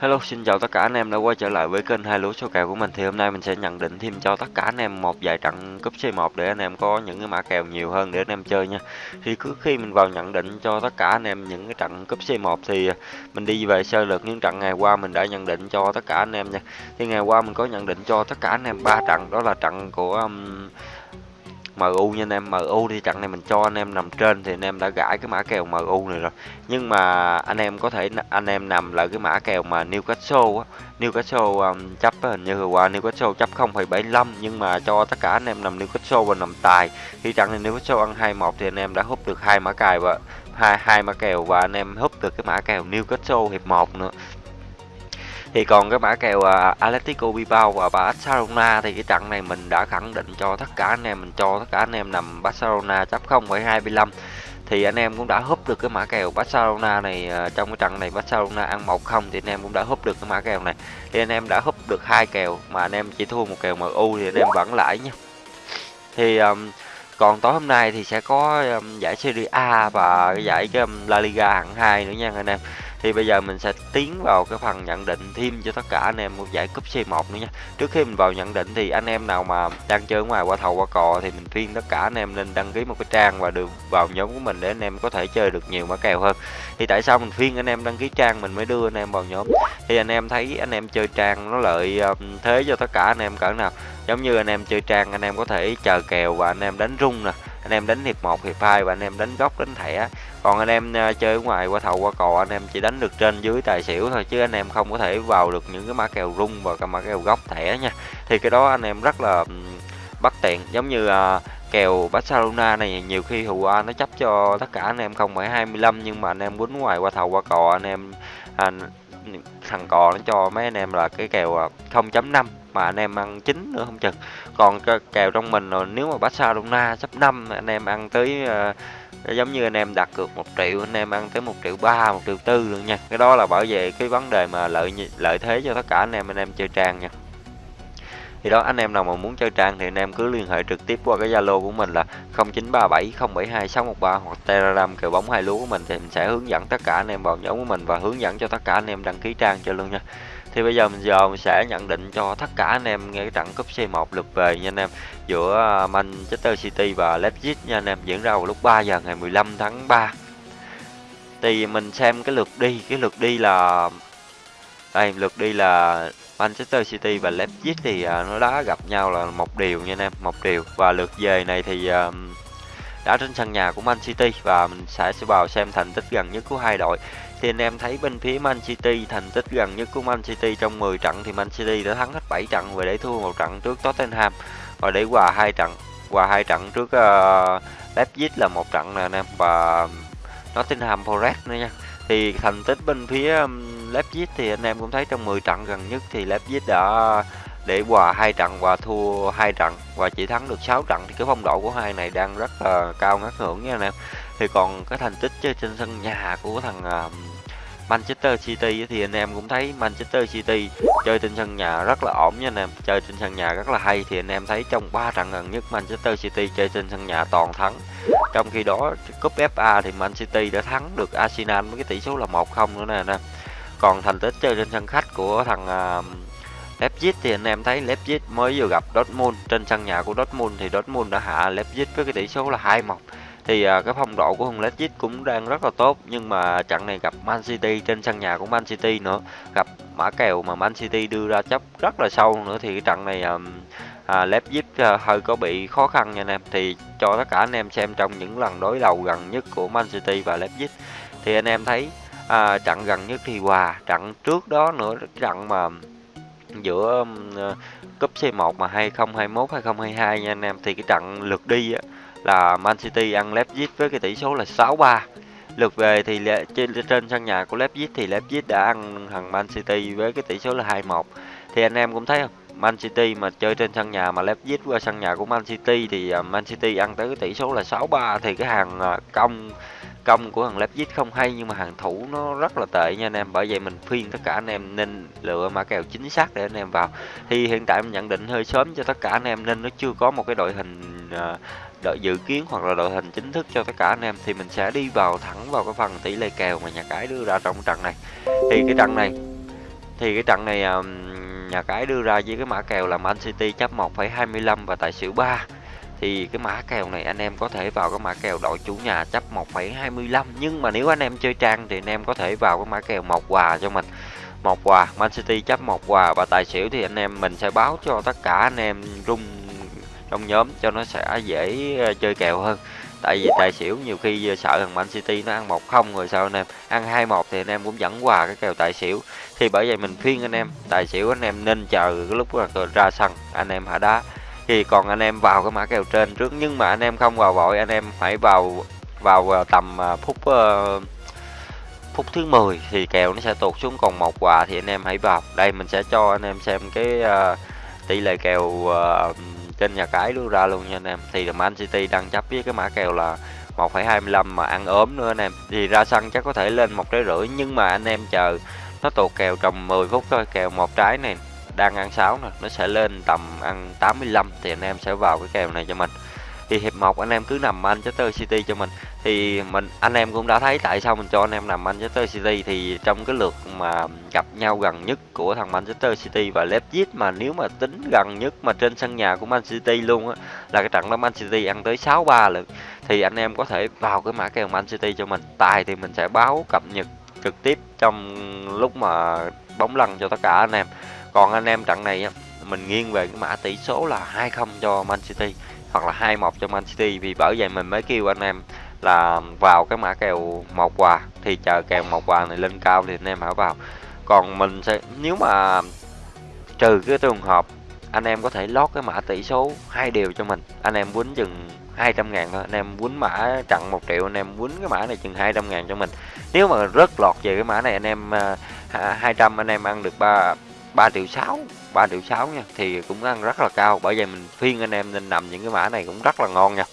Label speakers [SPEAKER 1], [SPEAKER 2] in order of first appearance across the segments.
[SPEAKER 1] Hello, xin chào tất cả anh em đã quay trở lại với kênh hai lúa số kèo của mình. Thì hôm nay mình sẽ nhận định thêm cho tất cả anh em một vài trận cúp C1 để anh em có những cái mã kèo nhiều hơn để anh em chơi nha. Thì cứ khi mình vào nhận định cho tất cả anh em những cái trận cúp C1 thì mình đi về sơ lược những trận ngày qua mình đã nhận định cho tất cả anh em nha. Thì ngày qua mình có nhận định cho tất cả anh em ba trận đó là trận của um, MU nha anh em. MU thì trận này mình cho anh em nằm trên thì anh em đã gãi cái mã kèo MU này rồi. Nhưng mà anh em có thể anh em nằm lại cái mã kèo mà Newcastle á. Newcastle um, chấp hình như qua Newcastle chấp 0,75 nhưng mà cho tất cả anh em nằm Newcastle và nằm tài. Thì trận này Newcastle ăn 2-1 thì anh em đã hút được hai mã cài và hai hai mã kèo và anh em hút được cái mã kèo Newcastle hiệp 1 nữa thì còn cái mã kèo à, uh, Atletico Bilbao và Barcelona thì cái trận này mình đã khẳng định cho tất cả anh em mình cho tất cả anh em nằm Barcelona chấp 0,25 thì anh em cũng đã húp được cái mã kèo Barcelona này uh, trong cái trận này Barcelona ăn 1-0 thì anh em cũng đã húp được cái mã kèo này. Thì anh em đã húp được hai kèo mà anh em chỉ thua một kèo MU thì anh em vẫn lãi nha. Thì um, còn tối hôm nay thì sẽ có um, giải Serie A và giải cái um, La Liga hạng 2 nữa nha anh em thì bây giờ mình sẽ tiến vào cái phần nhận định thêm cho tất cả anh em một giải cúp C1 nữa nha trước khi mình vào nhận định thì anh em nào mà đang chơi ngoài qua thầu qua cò thì mình khuyên tất cả anh em nên đăng ký một cái trang và được vào nhóm của mình để anh em có thể chơi được nhiều mã kèo hơn thì tại sao mình khuyên anh em đăng ký trang mình mới đưa anh em vào nhóm thì anh em thấy anh em chơi trang nó lợi thế cho tất cả anh em cỡ nào giống như anh em chơi trang anh em có thể chờ kèo và anh em đánh rung nè anh em đánh hiệp 1, hiệp 2 và anh em đánh góc đánh thẻ. Còn anh em à, chơi ở ngoài qua thầu qua cò anh em chỉ đánh được trên dưới tài xỉu thôi chứ anh em không có thể vào được những cái mã kèo rung và cái mã kèo góc thẻ nha. Thì cái đó anh em rất là bất tiện. Giống như à, kèo Barcelona này nhiều khi hù A nó chấp cho tất cả anh em không phải 25 nhưng mà anh em quýnh ngoài qua thầu qua cò anh em à, thằng cò nó cho mấy anh em là cái kèo à, 0.5 mà anh em ăn chín nữa không chừng. Còn kèo trong mình rồi nếu mà Barcelona sắp năm anh em ăn tới uh, giống như anh em đặt cược một triệu anh em ăn tới một triệu ba một triệu tư luôn nha. Cái đó là bảo vệ cái vấn đề mà lợi lợi thế cho tất cả anh em anh em chơi trang nha. Thì đó anh em nào mà muốn chơi trang thì anh em cứ liên hệ trực tiếp qua cái zalo của mình là 0937072613 hoặc telegram kèo bóng hai lúa của mình thì mình sẽ hướng dẫn tất cả anh em vào nhóm của mình và hướng dẫn cho tất cả anh em đăng ký trang cho luôn nha thì bây giờ mình giờ mình sẽ nhận định cho tất cả anh em nghe cái trận cúp C1 lượt về nha anh em. Giữa à, Manchester City và Leipzig nha anh em, diễn ra vào lúc 3 giờ ngày 15 tháng 3 thì mình xem cái lượt đi, cái lượt đi là đây, lượt đi là Manchester City và Leipzig thì à, nó đã gặp nhau là một điều nha anh em, một điều. Và lượt về này thì à, đã trên sân nhà của Man City và mình sẽ sẽ vào xem thành tích gần nhất của hai đội thì anh em thấy bên phía Man City thành tích gần nhất của Man City trong 10 trận thì Man City đã thắng hết 7 trận và để thua một trận trước Tottenham. Và để hòa hai trận hòa hai trận trước uh, Leipzig là một trận nè anh em và Nottingham Forest nữa nha. Thì thành tích bên phía um, Leipzig thì anh em cũng thấy trong 10 trận gần nhất thì Leipzig đã để hòa hai trận và thua hai trận và chỉ thắng được 6 trận. Thì cái phong độ của hai này đang rất là cao ngất ngưỡng nha anh em thì còn cái thành tích chơi trên sân nhà của thằng uh, Manchester City thì anh em cũng thấy Manchester City chơi trên sân nhà rất là ổn nha anh em. Chơi trên sân nhà rất là hay thì anh em thấy trong 3 trận gần nhất Manchester City chơi trên sân nhà toàn thắng. Trong khi đó cúp FA thì Man City đã thắng được Arsenal với cái tỷ số là 1-0 nữa nè anh em. Còn thành tích chơi trên sân khách của thằng uh, Leipzig thì anh em thấy Leipzig mới vừa gặp Dortmund. Trên sân nhà của Dortmund thì Dortmund đã hạ Leipzig với cái tỷ số là 2-1 thì uh, cái phong độ của thằng Leipzig cũng đang rất là tốt nhưng mà trận này gặp Man City trên sân nhà của Man City nữa gặp mã kèo mà Man City đưa ra chấp rất là sâu nữa thì cái trận này um, à, Leipzig uh, hơi có bị khó khăn nha anh em. Thì cho tất cả anh em xem trong những lần đối đầu gần nhất của Man City và Leipzig thì anh em thấy à, trận gần nhất thì hòa trận trước đó nữa trận mà giữa uh, cúp C1 mà 2021 2022 nha anh em thì cái trận lượt đi á, là Man City ăn Leipzig với cái tỷ số là 6-3 lượt về thì trên, trên sân nhà của Leipzig thì Leipzig đã ăn thằng Man City với cái tỷ số là 2-1 thì anh em cũng thấy không? Man City mà chơi trên sân nhà mà Leipzig qua sân nhà của Man City thì à, Man City ăn tới cái tỷ số là 6-3 thì cái hàng à, công công của thằng Leipzig không hay nhưng mà hàng thủ nó rất là tệ nha anh em. Bởi vậy mình khuyên tất cả anh em nên lựa mã kèo chính xác để anh em vào. Thì hiện tại mình nhận định hơi sớm cho tất cả anh em nên nó chưa có một cái đội hình ờ, đội dự kiến hoặc là đội hình chính thức cho tất cả anh em. Thì mình sẽ đi vào thẳng vào cái phần tỷ lệ kèo mà nhà cái đưa ra trong trận này. Thì cái trận này thì cái trận này nhà cái đưa ra với cái mã kèo là Man City chấp 1,25 và tài xỉu 3 thì cái mã kèo này anh em có thể vào cái mã kèo đội chủ nhà chấp 1,25 nhưng mà nếu anh em chơi trang thì anh em có thể vào cái mã kèo một quà cho mình. Một quà Man City chấp một quà. Và tài xỉu thì anh em mình sẽ báo cho tất cả anh em rung trong nhóm cho nó sẽ dễ ờ, chơi kèo hơn. Tại vì tài xỉu nhiều khi sợ thằng Man City nó ăn một không rồi sao anh em? Ăn hai một thì anh em cũng dẫn quà cái kèo tài xỉu. Thì bởi vậy mình khuyên anh em tài xỉu anh em nên chờ cái lúc ra sân anh em hạ đá thì còn anh em vào cái mã kèo trên trước. Nhưng mà anh em không vào vội anh em phải vào vào tầm à, phút uh, phút thứ 10 thì kèo nó sẽ tụt xuống. Còn một quà thì anh em hãy vào. Đây mình sẽ cho anh em xem cái uh, tỷ lệ kèo uh, trên nhà cái đưa ra luôn nha anh em. Thì là Man City đang chấp với cái mã kèo là 1,25 mà ăn ốm nữa anh em. Thì ra sân chắc có thể lên một trái rưỡi nhưng mà anh em chờ nó tụt kèo trong 10 phút thôi kèo một trái này đang ăn 6 nè, nó sẽ lên tầm ăn 85 thì anh em sẽ vào cái kèo này cho mình. Thì hiệp 1 anh em cứ nằm Manchester City cho mình. Thì mình, anh em cũng đã thấy tại sao mình cho anh em nằm Manchester City thì trong cái lượt mà gặp nhau gần nhất của thằng Manchester City và Leipzig mà nếu mà tính gần nhất mà trên sân nhà của Man City luôn á, là cái trận đó Man City ăn tới 6-3 lượt. Thì anh em có thể vào cái mã kèo Man City cho mình. Tài thì mình sẽ báo cập nhật trực tiếp trong lúc mà bóng lăn cho tất cả anh em còn anh em trận này mình nghiêng về cái mã tỷ số là 2-0 cho Man City hoặc là 2-1 cho Man City vì bởi vậy mình mới kêu anh em là vào cái mã kèo một quà. Thì chờ kèo một quà này lên cao thì anh em hãy vào. Còn mình sẽ, nếu mà trừ cái trường hợp anh em có thể lót cái mã tỷ số hai điều cho mình, anh em quýnh chừng 200 ngàn thôi, anh em quýnh mã trận 1 triệu, anh em quýnh cái mã này chừng 200 ngàn cho mình. Nếu mà rất lọt về cái mã này anh em à, 200 anh em ăn được 3 3 triệu 6 3 triệu 6 nha, thì cũng ăn rất là cao. Bởi vậy mình phiên anh em nên nằm những cái mã này cũng rất là ngon nha.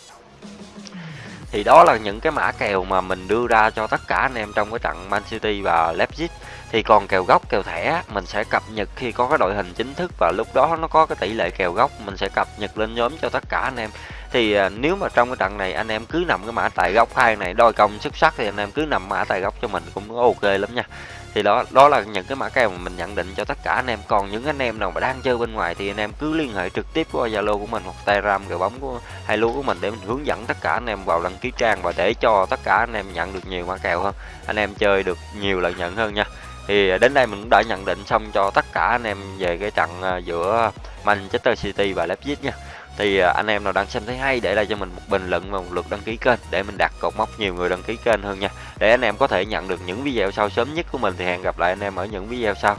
[SPEAKER 1] Thì đó là những cái mã kèo mà mình đưa ra cho tất cả anh em trong cái trận Man City và Leipzig. Thì còn kèo gốc, kèo thẻ, mình sẽ cập nhật khi có cái đội hình chính thức và lúc đó nó có cái tỷ lệ kèo gốc, mình sẽ cập nhật lên nhóm cho tất cả anh em thì à, nếu mà trong cái trận này anh em cứ nằm cái mã tài gốc hai này, đôi công xuất sắc thì anh em cứ nằm mã tài gốc cho mình cũng ok lắm nha. Thì đó đó là những cái mã kèo mà mình nhận định cho tất cả anh em. Còn những anh em nào mà đang chơi bên ngoài thì anh em cứ liên hệ trực tiếp qua zalo của mình hoặc telegram gửi bóng của, hai lúa của mình để mình hướng dẫn tất cả anh em vào đăng ký trang và để cho tất cả anh em nhận được nhiều mã kèo hơn, anh em chơi được nhiều lợi nhuận hơn nha. Thì đến đây mình cũng đã nhận định xong cho tất cả anh em về cái trận à, giữa Manchester City và Leipzig nha thì à, anh em nào đang xem thấy hay, để lại cho mình một bình luận và một lượt đăng ký kênh để mình đặt cột mốc nhiều người đăng ký kênh hơn nha. Để anh em có thể nhận được những video sau sớm nhất của mình, thì hẹn gặp lại anh em ở những video sau.